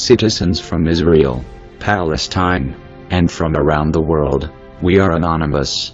citizens from Israel, Palestine, and from around the world, we are anonymous.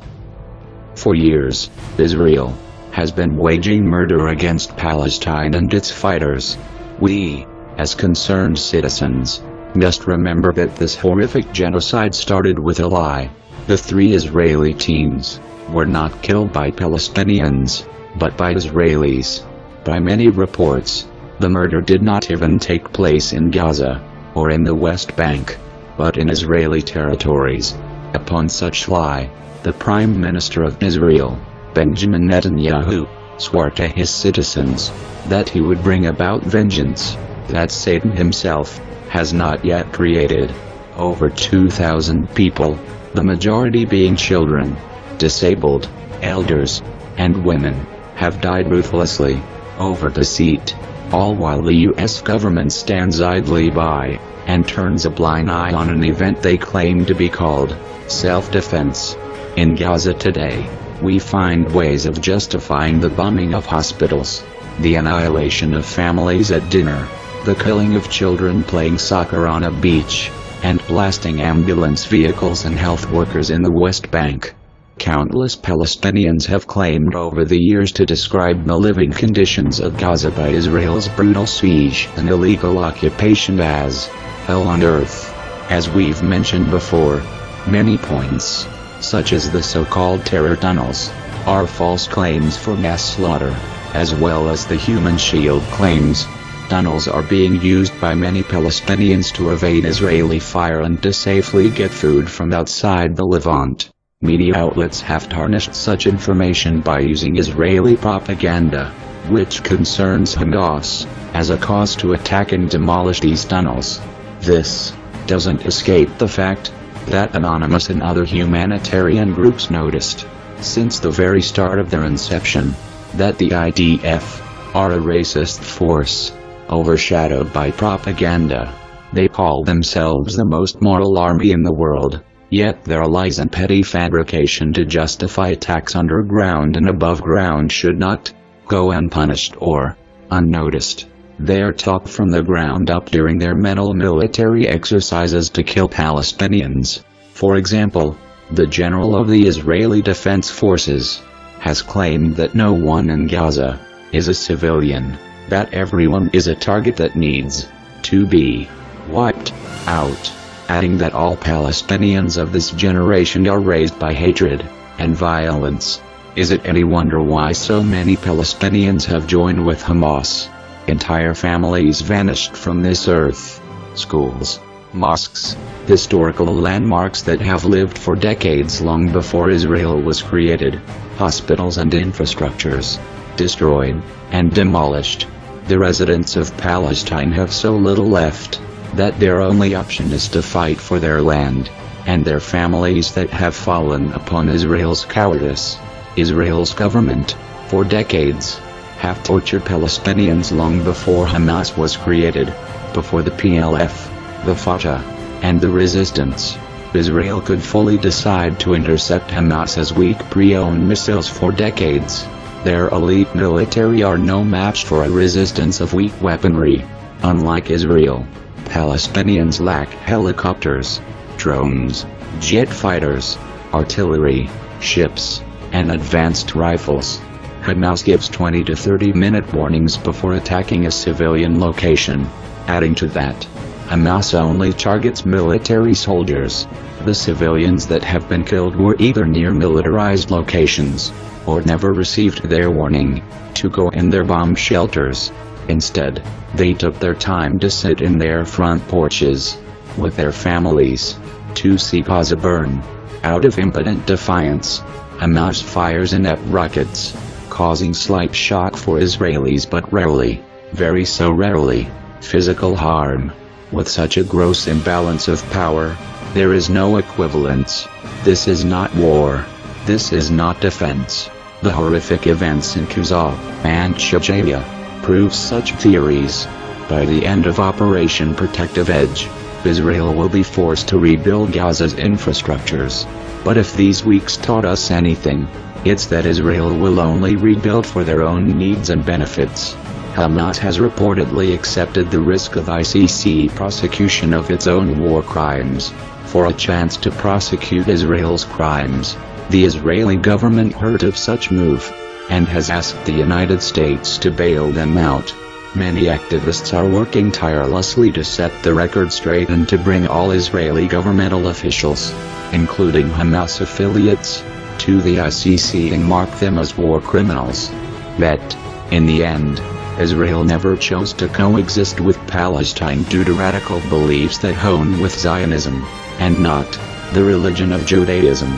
For years, Israel has been waging murder against Palestine and its fighters. We, as concerned citizens, must remember that this horrific genocide started with a lie. The three Israeli teens were not killed by Palestinians, but by Israelis. By many reports, the murder did not even take place in Gaza, or in the West Bank, but in Israeli territories. Upon such lie, the Prime Minister of Israel, Benjamin Netanyahu, swore to his citizens that he would bring about vengeance that Satan himself has not yet created. Over 2,000 people, the majority being children, disabled, elders, and women, have died ruthlessly over deceit all while the US government stands idly by, and turns a blind eye on an event they claim to be called self-defense. In Gaza today, we find ways of justifying the bombing of hospitals, the annihilation of families at dinner, the killing of children playing soccer on a beach, and blasting ambulance vehicles and health workers in the West Bank. Countless Palestinians have claimed over the years to describe the living conditions of Gaza by Israel's brutal siege and illegal occupation as hell on earth. As we've mentioned before, many points, such as the so-called terror tunnels, are false claims for mass slaughter, as well as the human shield claims. Tunnels are being used by many Palestinians to evade Israeli fire and to safely get food from outside the Levant. Media outlets have tarnished such information by using Israeli propaganda, which concerns Hamas, as a cause to attack and demolish these tunnels. This doesn't escape the fact that Anonymous and other humanitarian groups noticed, since the very start of their inception, that the IDF are a racist force, overshadowed by propaganda. They call themselves the most moral army in the world. Yet their lies and petty fabrication to justify attacks underground and above ground should not go unpunished or unnoticed. They are talk from the ground up during their mental military exercises to kill Palestinians. For example, the general of the Israeli Defense Forces has claimed that no one in Gaza is a civilian, that everyone is a target that needs to be wiped out adding that all Palestinians of this generation are raised by hatred and violence. Is it any wonder why so many Palestinians have joined with Hamas? Entire families vanished from this earth. Schools, mosques, historical landmarks that have lived for decades long before Israel was created, hospitals and infrastructures, destroyed and demolished. The residents of Palestine have so little left that their only option is to fight for their land and their families that have fallen upon Israel's cowardice. Israel's government, for decades, have tortured Palestinians long before Hamas was created, before the PLF, the Fatah, and the resistance. Israel could fully decide to intercept Hamas's weak pre-owned missiles for decades. Their elite military are no match for a resistance of weak weaponry. Unlike Israel, Palestinians lack helicopters, drones, jet fighters, artillery, ships, and advanced rifles. Hamas gives 20 to 30 minute warnings before attacking a civilian location. Adding to that, Hamas only targets military soldiers. The civilians that have been killed were either near militarized locations, or never received their warning to go in their bomb shelters. Instead, they took their time to sit in their front porches, with their families, to see Gaza burn. Out of impotent defiance, Hamas fires inept rockets, causing slight shock for Israelis but rarely, very so rarely, physical harm. With such a gross imbalance of power, there is no equivalence. This is not war. This is not defense. The horrific events in Gaza and Shajaya proves such theories. By the end of Operation Protective Edge, Israel will be forced to rebuild Gaza's infrastructures. But if these weeks taught us anything, it's that Israel will only rebuild for their own needs and benefits. Hamas has reportedly accepted the risk of ICC prosecution of its own war crimes. For a chance to prosecute Israel's crimes, the Israeli government heard of such move and has asked the United States to bail them out. Many activists are working tirelessly to set the record straight and to bring all Israeli governmental officials, including Hamas affiliates, to the ICC and mark them as war criminals. But, in the end, Israel never chose to coexist with Palestine due to radical beliefs that hone with Zionism, and not the religion of Judaism.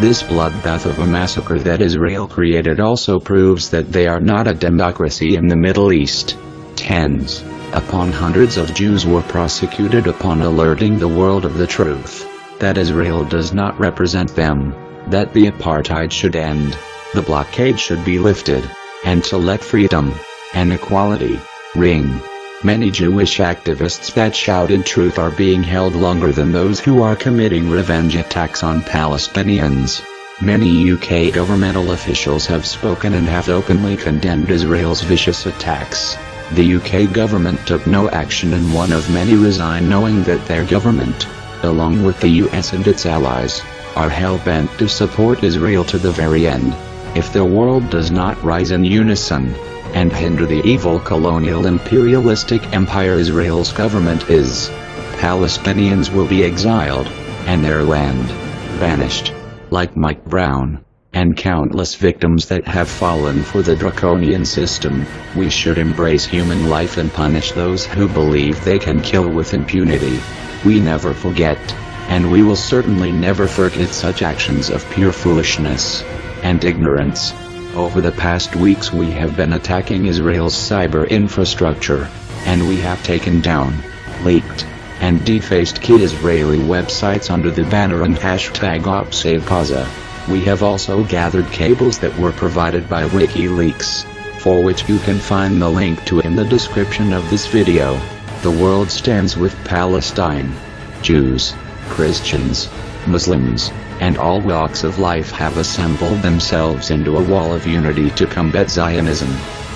This bloodbath of a massacre that Israel created also proves that they are not a democracy in the Middle East. Tens upon hundreds of Jews were prosecuted upon alerting the world of the truth that Israel does not represent them, that the apartheid should end, the blockade should be lifted, and to let freedom and equality ring. Many Jewish activists that shouted truth are being held longer than those who are committing revenge attacks on Palestinians. Many UK governmental officials have spoken and have openly condemned Israel's vicious attacks. The UK government took no action and one of many resigned knowing that their government, along with the US and its allies, are hell-bent to support Israel to the very end. If the world does not rise in unison, and hinder the evil colonial imperialistic empire Israel's government is, Palestinians will be exiled, and their land, vanished. Like Mike Brown, and countless victims that have fallen for the draconian system, we should embrace human life and punish those who believe they can kill with impunity. We never forget, and we will certainly never forget such actions of pure foolishness and ignorance. Over the past weeks we have been attacking Israel's cyber infrastructure, and we have taken down, leaked, and defaced key Israeli websites under the banner and hashtag OpSaveGaza. We have also gathered cables that were provided by WikiLeaks, for which you can find the link to in the description of this video. The world stands with Palestine. Jews, Christians, Muslims, and all walks of life have assembled themselves into a wall of unity to combat Zionism.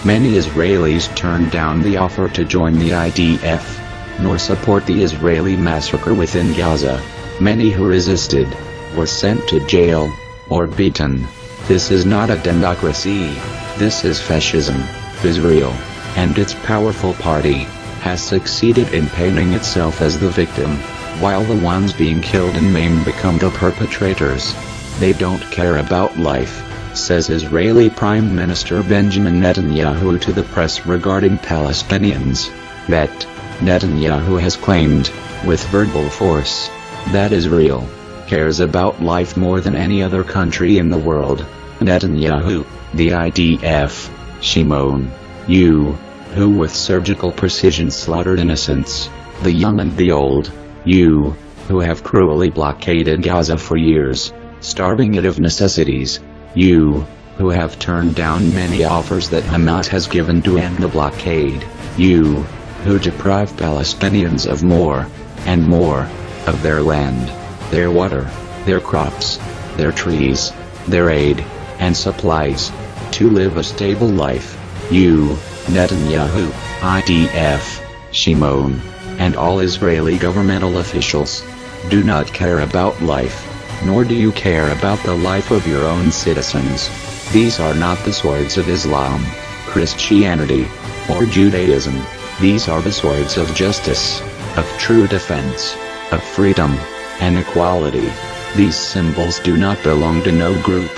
Many Israelis turned down the offer to join the IDF, nor support the Israeli massacre within Gaza. Many who resisted were sent to jail or beaten. This is not a democracy. This is fascism. Israel, and its powerful party, has succeeded in painting itself as the victim, while the ones being killed and maimed become the perpetrators. They don't care about life, says Israeli Prime Minister Benjamin Netanyahu to the press regarding Palestinians. That, Netanyahu has claimed, with verbal force, that Israel cares about life more than any other country in the world. Netanyahu, the IDF, Shimon, you, who with surgical precision slaughtered innocents, the young and the old, you, who have cruelly blockaded Gaza for years, starving it of necessities, you, who have turned down many offers that Hamas has given to end the blockade, you, who deprive Palestinians of more, and more, of their land their water, their crops, their trees, their aid, and supplies, to live a stable life. You, Netanyahu, IDF, Shimon, and all Israeli governmental officials, do not care about life, nor do you care about the life of your own citizens. These are not the swords of Islam, Christianity, or Judaism. These are the swords of justice, of true defense, of freedom, and equality. These symbols do not belong to no group,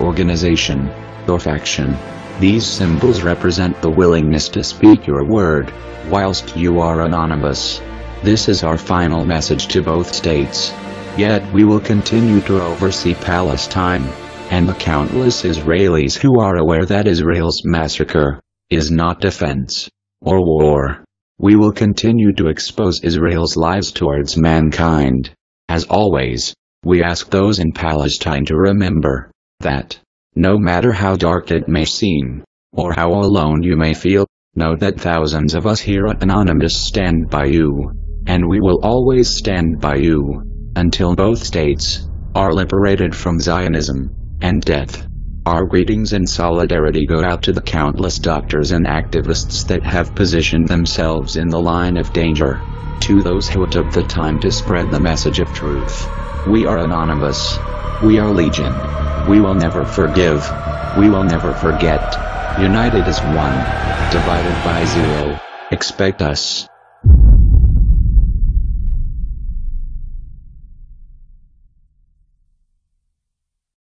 organization, or faction. These symbols represent the willingness to speak your word, whilst you are anonymous. This is our final message to both states. Yet we will continue to oversee Palestine, and the countless Israelis who are aware that Israel's massacre is not defense or war. We will continue to expose Israel's lies towards mankind. As always, we ask those in Palestine to remember that, no matter how dark it may seem, or how alone you may feel, know that thousands of us here at Anonymous stand by you, and we will always stand by you, until both states are liberated from Zionism and death. Our greetings and solidarity go out to the countless doctors and activists that have positioned themselves in the line of danger, to those who took the time to spread the message of truth. We are Anonymous. We are Legion. We will never forgive. We will never forget. United as one. Divided by zero. Expect us.